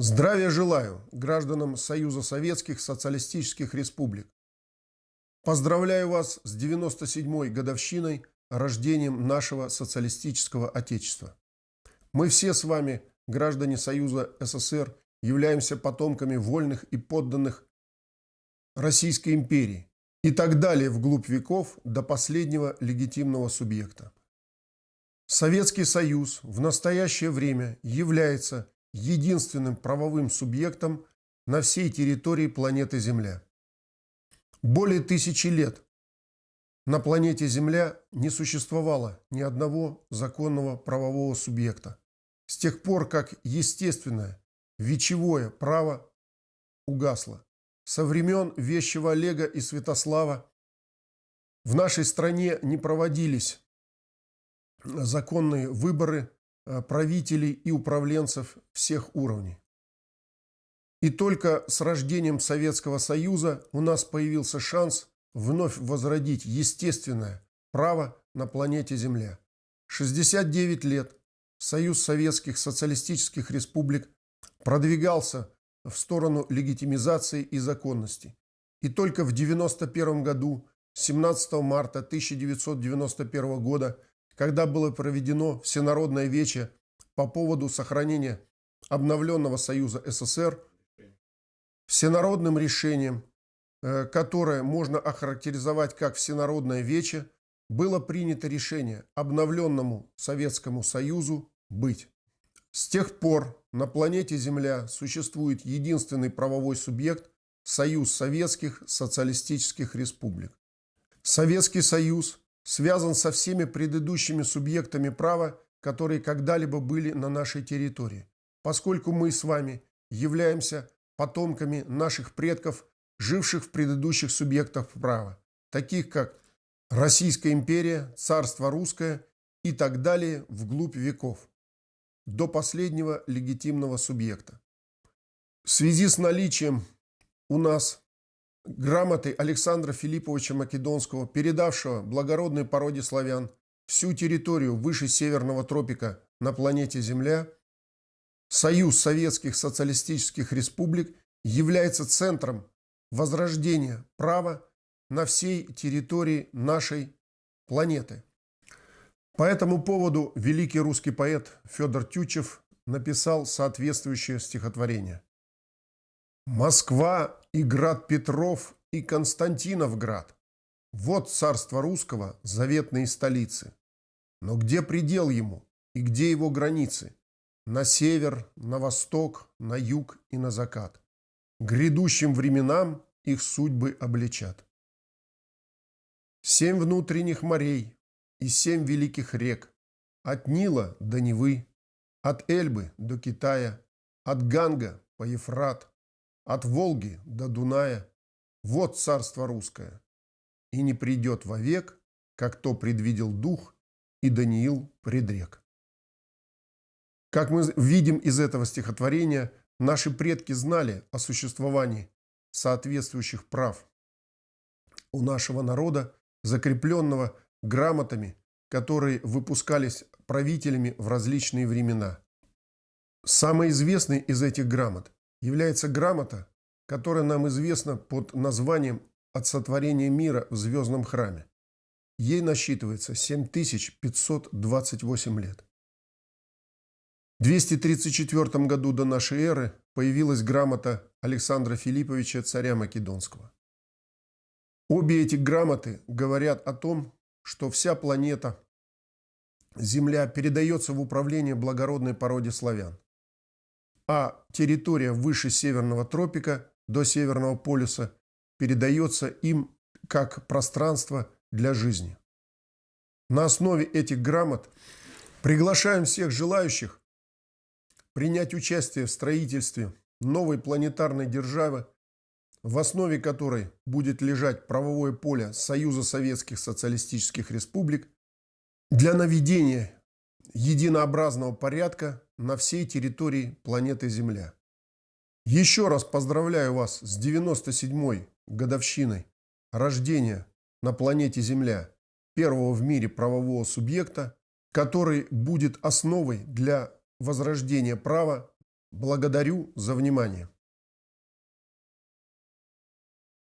Здравия желаю гражданам Союза Советских Социалистических Республик. Поздравляю вас с 97-й годовщиной рождением нашего социалистического Отечества. Мы все с вами, граждане Союза СССР, являемся потомками вольных и подданных Российской империи и так далее вглубь веков до последнего легитимного субъекта. Советский Союз в настоящее время является единственным правовым субъектом на всей территории планеты Земля. Более тысячи лет на планете Земля не существовало ни одного законного правового субъекта. С тех пор, как естественное, вечевое право угасло. Со времен Вещего Олега и Святослава в нашей стране не проводились законные выборы правителей и управленцев всех уровней. И только с рождением Советского Союза у нас появился шанс вновь возродить естественное право на планете Земля. 69 лет Союз Советских Социалистических Республик продвигался в сторону легитимизации и законности. И только в 1991 году, 17 марта 1991 года, когда было проведено всенародное вече по поводу сохранения обновленного Союза СССР, всенародным решением, э, которое можно охарактеризовать как всенародное вече, было принято решение обновленному Советскому Союзу быть. С тех пор на планете Земля существует единственный правовой субъект – Союз Советских Социалистических Республик. Советский Союз связан со всеми предыдущими субъектами права, которые когда-либо были на нашей территории, поскольку мы с вами являемся потомками наших предков, живших в предыдущих субъектах права, таких как Российская империя, Царство Русское и так далее вглубь веков, до последнего легитимного субъекта. В связи с наличием у нас грамоты Александра Филипповича Македонского, передавшего благородной породе славян всю территорию выше Северного тропика на планете Земля, Союз Советских Социалистических Республик является центром возрождения права на всей территории нашей планеты. По этому поводу великий русский поэт Федор Тютчев написал соответствующее стихотворение. Москва и град Петров и Константиновград. Вот царство русского заветные столицы. Но где предел ему и где его границы? На север, на восток, на юг и на закат. Грядущим временам их судьбы обличат. Семь внутренних морей и семь великих рек. От Нила до Невы, от Эльбы до Китая, от Ганга по Ефрат, от Волги до Дуная. Вот царство русское. И не придет вовек, как то предвидел дух, и Даниил предрек. Как мы видим из этого стихотворения, наши предки знали о существовании соответствующих прав у нашего народа, закрепленного грамотами, которые выпускались правителями в различные времена. Самый известный из этих грамот является грамота, которая нам известна под названием «От сотворения мира в звездном храме». Ей насчитывается 7528 лет. В 234 году до нашей эры появилась грамота Александра Филипповича, царя Македонского. Обе эти грамоты говорят о том, что вся планета Земля передается в управление благородной породе славян а территория выше Северного тропика до Северного полюса передается им как пространство для жизни. На основе этих грамот приглашаем всех желающих принять участие в строительстве новой планетарной державы, в основе которой будет лежать правовое поле Союза Советских Социалистических Республик для наведения единообразного порядка на всей территории планеты Земля. Еще раз поздравляю вас с 97-й годовщиной рождения на планете Земля первого в мире правового субъекта, который будет основой для возрождения права Благодарю за внимание.